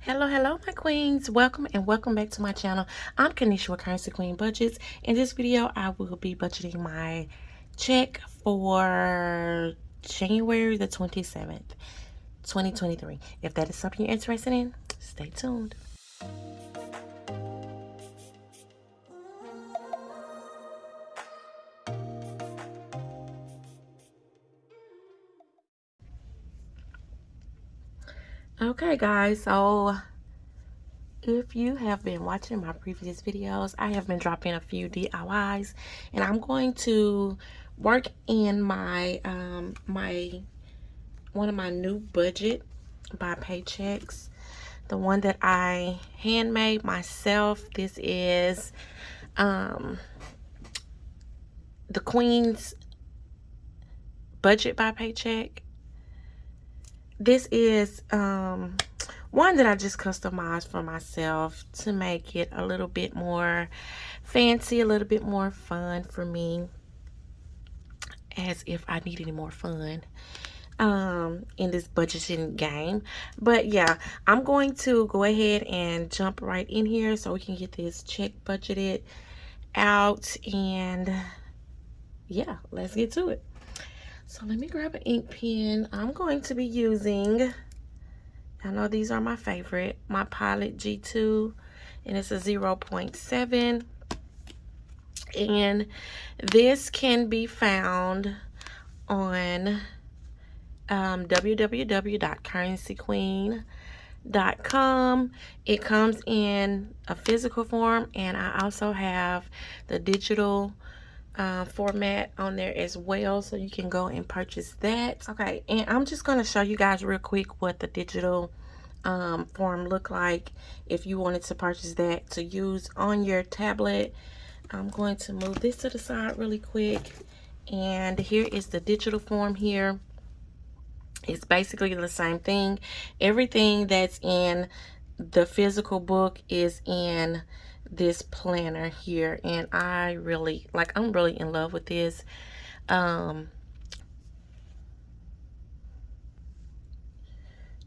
Hello, hello, my queens. Welcome and welcome back to my channel. I'm Kanisha with Currency Queen Budgets. In this video, I will be budgeting my check for January the 27th, 2023. If that is something you're interested in, stay tuned. Okay, guys, so if you have been watching my previous videos, I have been dropping a few DIYs, and I'm going to work in my, um, my, one of my new budget by paychecks, the one that I handmade myself. This is, um, the Queen's budget by paycheck this is um, one that I just customized for myself to make it a little bit more fancy, a little bit more fun for me. As if I need any more fun um, in this budgeting game. But yeah, I'm going to go ahead and jump right in here so we can get this check budgeted out. And yeah, let's get to it. So let me grab an ink pen. I'm going to be using, I know these are my favorite, my Pilot G2, and it's a 0.7. And this can be found on um, www.currencyqueen.com. It comes in a physical form, and I also have the digital uh, format on there as well so you can go and purchase that. Okay and i'm just going to show you guys real quick what the digital um, form look like if you wanted to purchase that to use on your tablet. I'm going to move this to the side really quick and here is the digital form here. It's basically the same thing. Everything that's in the physical book is in this planner here and I really like I'm really in love with this. Um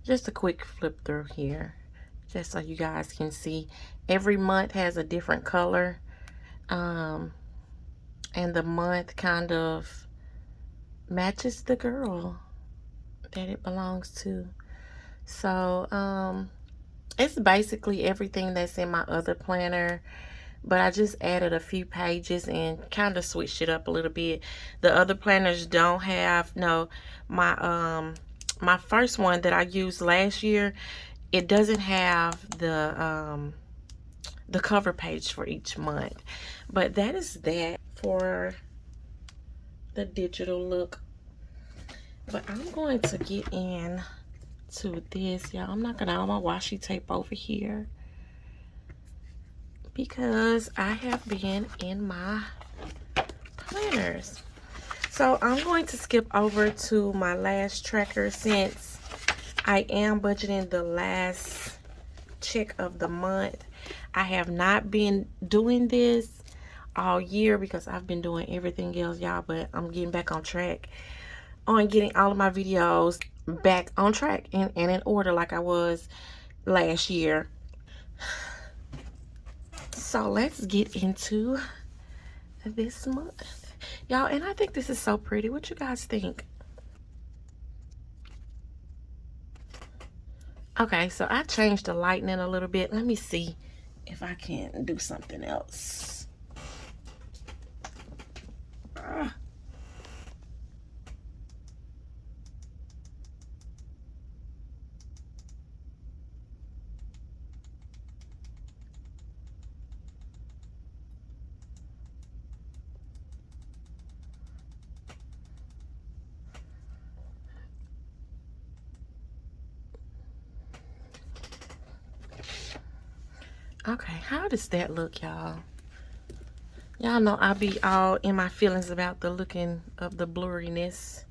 just a quick flip through here just so you guys can see. Every month has a different color um and the month kind of matches the girl that it belongs to. So um it's basically everything that's in my other planner but I just added a few pages and kind of switched it up a little bit. The other planners don't have, no, my, um, my first one that I used last year, it doesn't have the, um, the cover page for each month. But that is that for the digital look. But I'm going to get in to this, y'all. I'm not gonna all my washi tape over here because I have been in my planners. So I'm going to skip over to my last tracker since I am budgeting the last check of the month. I have not been doing this all year because I've been doing everything else, y'all, but I'm getting back on track on getting all of my videos back on track and, and in order like I was last year. So let's get into this month. Y'all, and I think this is so pretty. What you guys think? Okay, so I changed the lightning a little bit. Let me see if I can do something else. Ah. That look, y'all? Y'all know I be all in my feelings about the looking of the blurriness.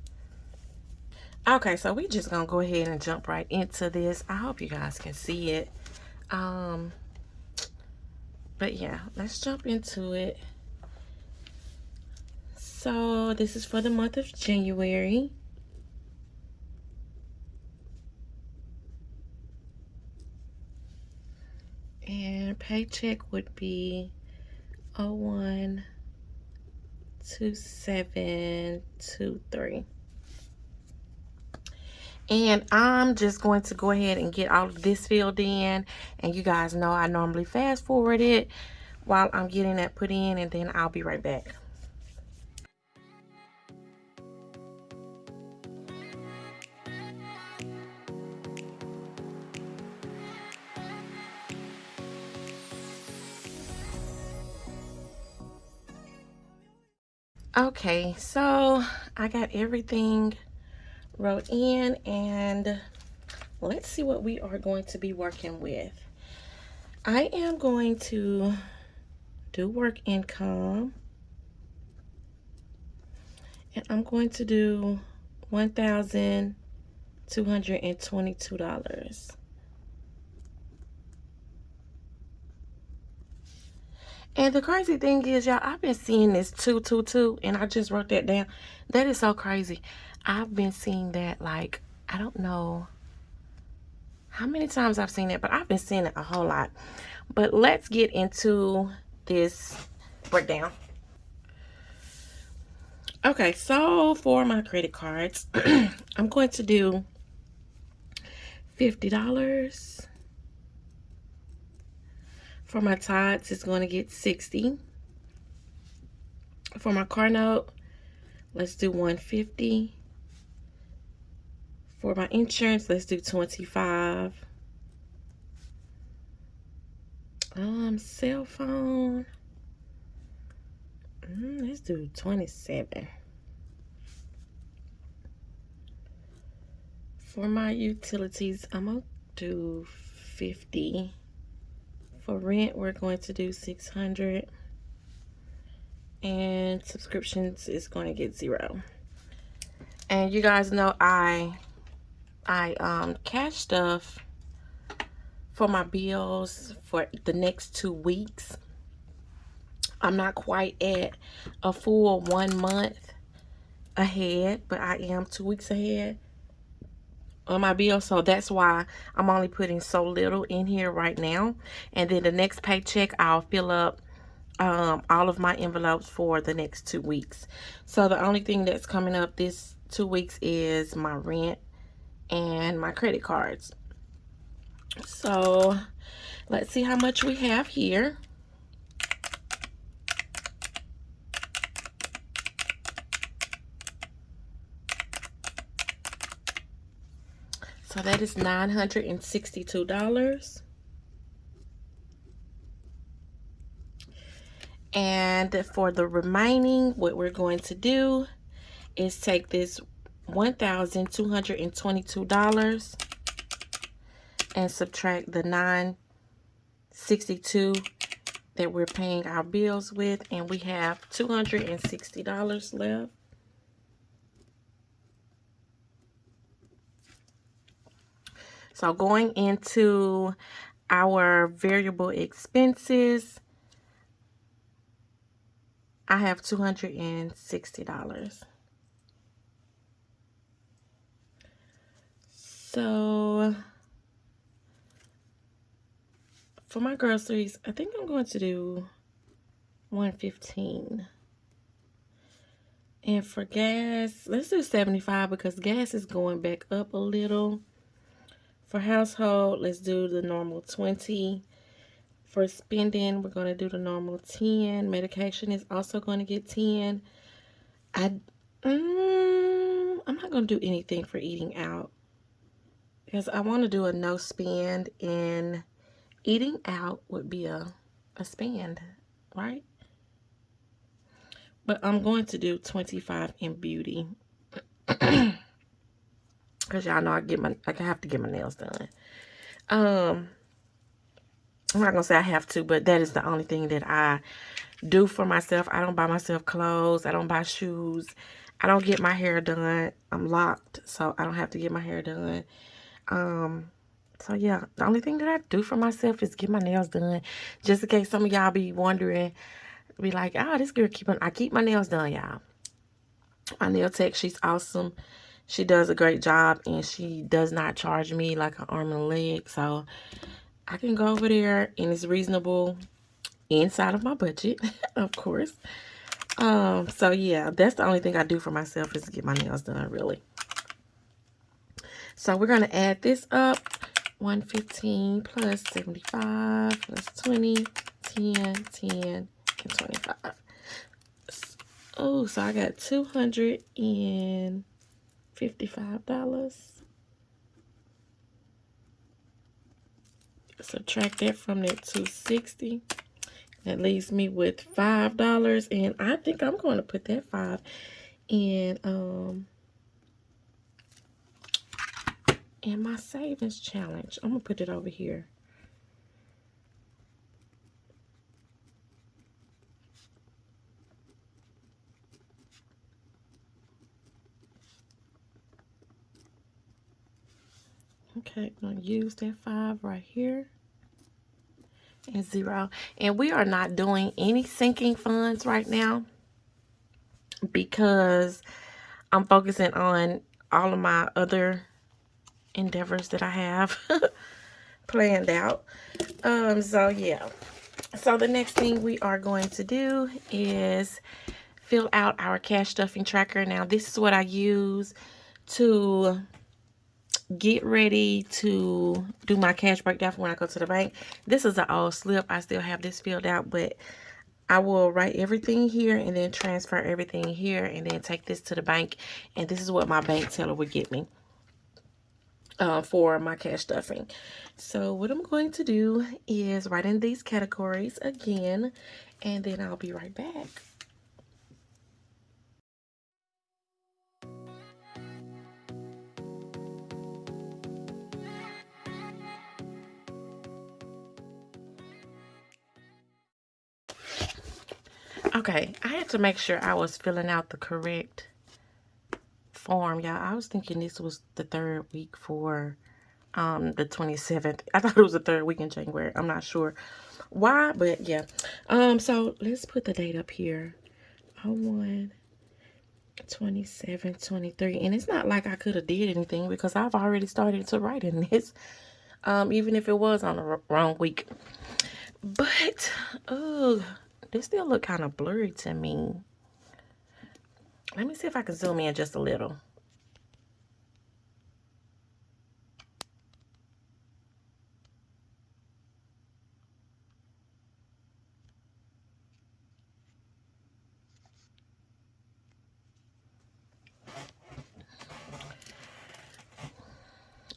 Okay, so we just gonna go ahead and jump right into this. I hope you guys can see it. Um, but yeah, let's jump into it. So this is for the month of January. And paycheck would be 012723. And I'm just going to go ahead and get all of this filled in. And you guys know I normally fast forward it while I'm getting that put in. And then I'll be right back. Okay, so I got everything wrote in and let's see what we are going to be working with. I am going to do work income and I'm going to do $1,222. And the crazy thing is, y'all, I've been seeing this 222, and I just wrote that down. That is so crazy. I've been seeing that, like, I don't know how many times I've seen it, but I've been seeing it a whole lot. But let's get into this breakdown. Okay, so for my credit cards, I'm going to do $50. For my Tots, it's going to get 60 For my car note, let's do 150 For my insurance, let's do 25 Um, cell phone, mm, let's do 27 For my utilities, I'm going to do 50 for rent, we're going to do 600 and subscriptions is going to get zero. And you guys know I I um cash stuff for my bills for the next two weeks. I'm not quite at a full one month ahead, but I am two weeks ahead my bill so that's why i'm only putting so little in here right now. And then the next paycheck i'll fill up um, all of my envelopes for the next two weeks. So the only thing that's coming up this two weeks is my rent and my credit cards. So let's see how much we have here So that is $962. And for the remaining, what we're going to do is take this $1,222 and subtract the 962 that we're paying our bills with and we have $260 left So going into our variable expenses, I have $260. So for my groceries, I think I'm going to do 115 and for gas, let's do 75 because gas is going back up a little. For household, let's do the normal 20. For spending, we're going to do the normal 10. Medication is also going to get 10. I, mm, I'm not going to do anything for eating out. Because I want to do a no spend. And eating out would be a, a spend, right? But I'm going to do 25 in beauty. Cause y'all know I get my I have to get my nails done. Um I'm not gonna say I have to, but that is the only thing that I do for myself. I don't buy myself clothes. I don't buy shoes. I don't get my hair done. I'm locked, so I don't have to get my hair done. Um, so yeah, the only thing that I do for myself is get my nails done. Just in case some of y'all be wondering, be like, oh, this girl keep on, I keep my nails done, y'all. My nail tech, she's awesome she does a great job and she does not charge me like an arm and a leg. So I can go over there and it's reasonable inside of my budget, of course. Um, so yeah, that's the only thing I do for myself is get my nails done, really. So we're going to add this up. 115 plus 75 plus 20, 10, 10, and 25. Oh, so I got $255. Subtract that from that 260 That leaves me with $5. And I think I'm going to put that 5 in um in my savings challenge. I'm going to put it over here. Okay, I'm to use that 5 right here. And 0. And we are not doing any sinking funds right now. Because I'm focusing on all of my other endeavors that I have planned out. Um, so yeah. So the next thing we are going to do is fill out our cash stuffing tracker. Now this is what I use to get ready to do my cash breakdown for when I go to the bank. This is an old slip. I still have this filled out, but I will write everything here and then transfer everything here and then take this to the bank. And this is what my bank teller would get me uh, for my cash stuffing. So what I'm going to do is write in these categories again, and then I'll be right back. Okay, I had to make sure I was filling out the correct form, y'all. I was thinking this was the third week for um the 27th. I thought it was the third week in January. I'm not sure why, but yeah. Um, so let's put the date up here. 01 27 23 and it's not like I could have did anything because I've already started to write in this um even if it was on the wrong week but oh this still look kind of blurry to me let me see if I can zoom in just a little.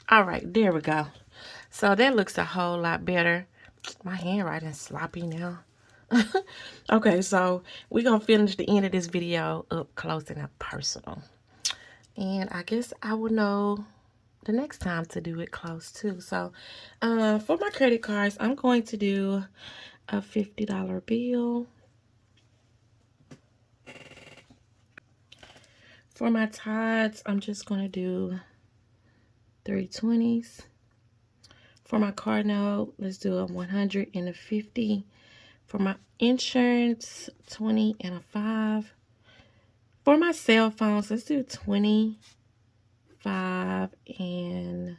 All right, there we go. So that looks a whole lot better. My handwriting's sloppy now. okay, so we're going to finish the end of this video up close and up personal. And I guess I will know the next time to do it close too. So uh, for my credit cards, I'm going to do a $50 bill. For my Tithes, I'm just going to do 320s. For my card note, let's do a 100 and a 50. For my insurance, 20 and a 5. For my cell phones, let's do 20, 5, and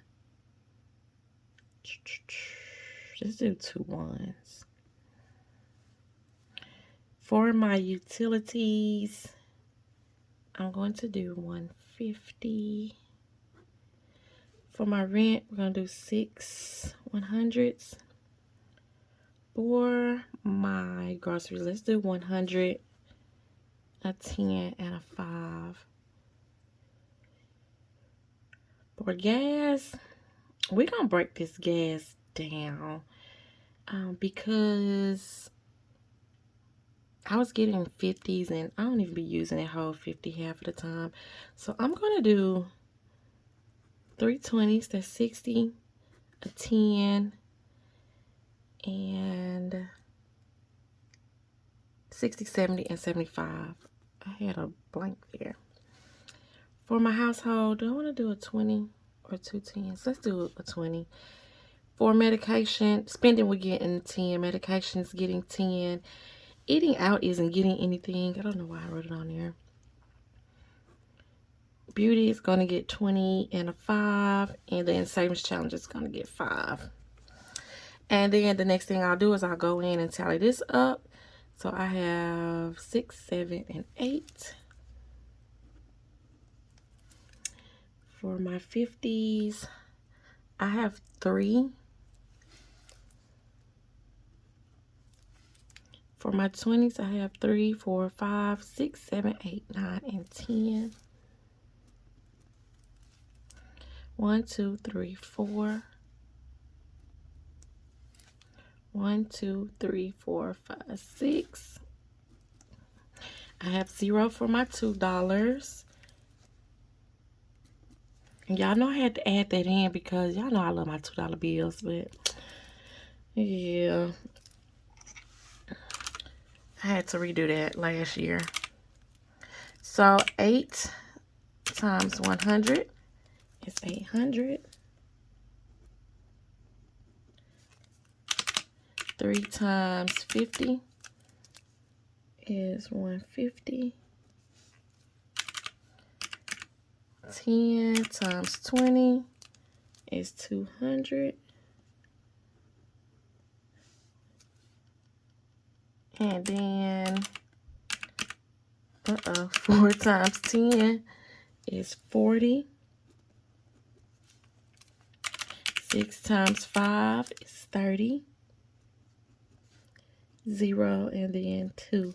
let's do two ones. For my utilities, I'm going to do 150. For my rent, we're going to do six 100s for my groceries, let's do 100, a 10, and a 5. For gas, we're to break this gas down um, because I was getting 50s and I don't even be using that whole 50 half of the time. So I'm to do 320s, that's 60, a 10, and 60, 70, and 75. I had a blank there. For my household, do I want to do a 20 or two tens? Let's do a 20. For medication, spending we're getting 10. Medications getting 10. Eating out isn't getting anything. I don't know why I wrote it on there. Beauty is going to get 20 and a 5. And then savings challenge is going to get 5. And then the next thing I'll do is I'll go in and tally this up. So I have six, seven, and eight. For my 50s, I have three. For my 20s, I have three, four, five, six, seven, eight, nine, and 10. One, two, three, four. One, two, three, four, five, six. I have zero for my $2. Y'all know I had to add that in because y'all know I love my $2 bills, but yeah. I had to redo that last year. So 8 times 100 is 800. 3 times 50 is 150. 10 times 20 is 200. And then, uh-oh, 4 times 10 is 40. 6 times 5 is 30. 0 and then 2.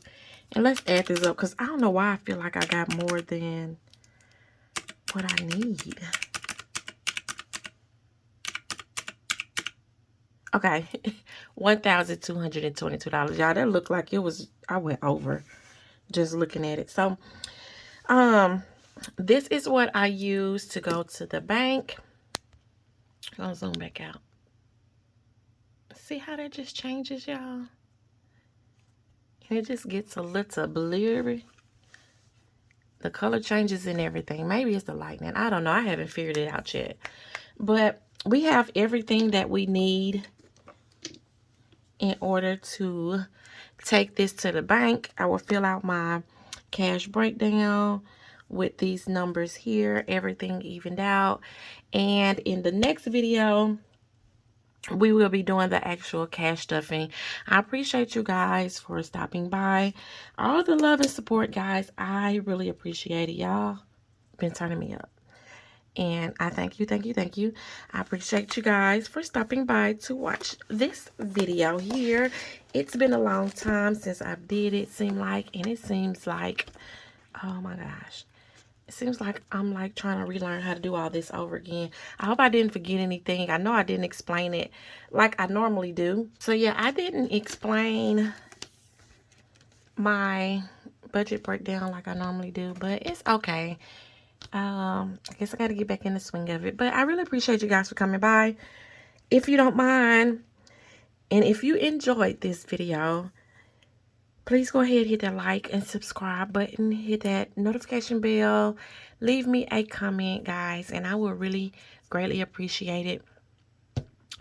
And let's add this up because I don't know why I feel like I got more than what I need. Okay, $1,222. Y'all, that looked like it was, I went over just looking at it. So, um, this is what I use to go to the bank. I'll zoom back out. See how that just changes, y'all? It just gets a little blurry. The color changes and everything. Maybe it's the lightning. I don't know. I haven't figured it out yet. But we have everything that we need in order to take this to the bank. I will fill out my cash breakdown with these numbers here, everything evened out. And in the next video, we will be doing the actual cash stuffing. I appreciate you guys for stopping by. All the love and support, guys. I really appreciate it. Y'all been turning me up. And I thank you, thank you, thank you. I appreciate you guys for stopping by to watch this video here. It's been a long time since I did it, seem like. And it seems like, oh my gosh. It seems like I'm like trying to relearn how to do all this over again. I hope I didn't forget anything. I know I didn't explain it like I normally do. So yeah, I didn't explain my budget breakdown like I normally do. But it's okay um i guess i got to get back in the swing of it but i really appreciate you guys for coming by if you don't mind and if you enjoyed this video please go ahead hit that like and subscribe button hit that notification bell leave me a comment guys and i will really greatly appreciate it.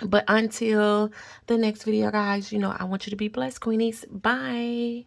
But until the next video guys you know i want you to be blessed queenies. Bye